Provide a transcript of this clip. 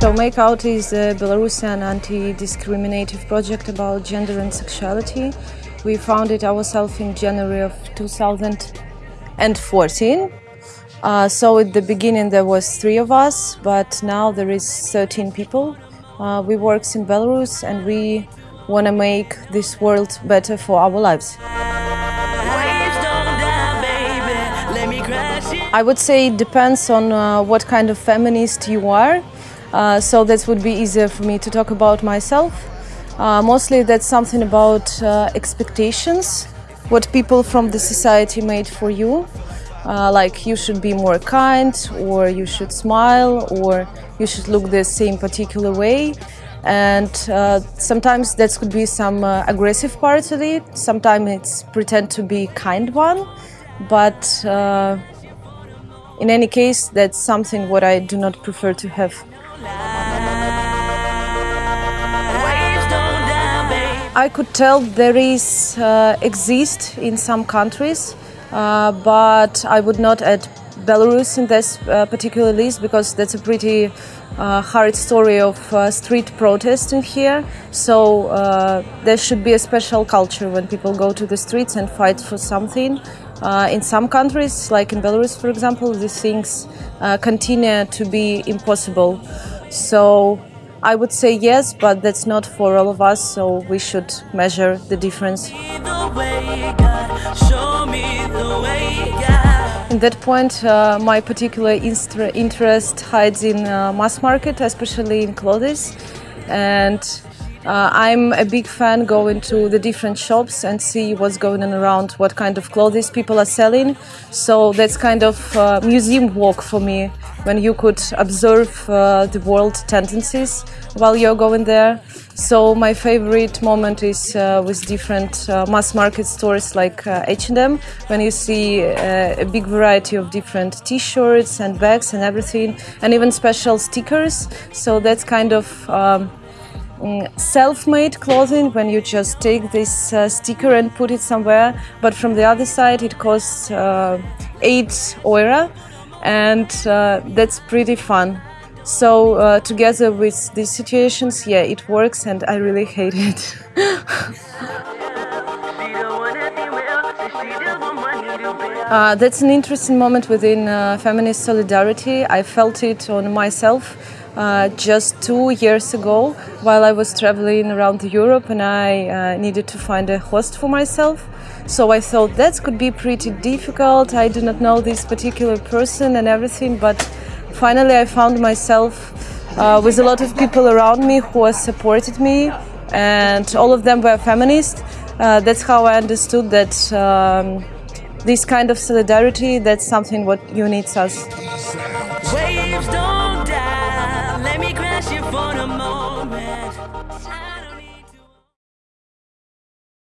So Make Out is a Belarusian anti-discriminative project about gender and sexuality. We founded ourselves in January of 2014. Uh, so at the beginning there was three of us, but now there is 13 people. Uh, we work in Belarus and we want to make this world better for our lives. I would say it depends on uh, what kind of feminist you are. Uh, so that would be easier for me to talk about myself. Uh, mostly that's something about uh, expectations, what people from the society made for you. Uh, like you should be more kind, or you should smile, or you should look the same particular way. And uh, sometimes that could be some uh, aggressive part of it. Sometimes it's pretend to be kind one, but uh, in any case, that's something what I do not prefer to have. I could tell there is uh, exist in some countries, uh, but I would not add Belarus in this uh, particular list because that's a pretty uh, hard story of uh, street protesting here. So uh, there should be a special culture when people go to the streets and fight for something. Uh, in some countries, like in Belarus, for example, these things uh, continue to be impossible. So I would say yes, but that's not for all of us. So we should measure the difference. In that point, uh, my particular interest hides in uh, mass market, especially in clothes, and uh, I'm a big fan going to the different shops and see what's going on around, what kind of clothes people are selling. So that's kind of uh, museum walk for me, when you could observe uh, the world tendencies while you're going there. So my favorite moment is uh, with different uh, mass market stores like H&M, when you see uh, a big variety of different T-shirts and bags and everything, and even special stickers. So that's kind of um, mm, self-made clothing when you just take this uh, sticker and put it somewhere. But from the other side, it costs uh, eight euro, and uh, that's pretty fun. So uh, together with these situations, yeah, it works, and I really hate it. Uh, that's an interesting moment within uh, feminist solidarity. I felt it on myself uh, just two years ago while I was traveling around Europe and I uh, needed to find a host for myself. So I thought that could be pretty difficult. I do not know this particular person and everything, but finally I found myself uh, with a lot of people around me who has supported me, and all of them were feminists. Uh, that's how I understood that. Um, this kind of solidarity that's something what unites us Waves don't die. Let me crash it for the moment.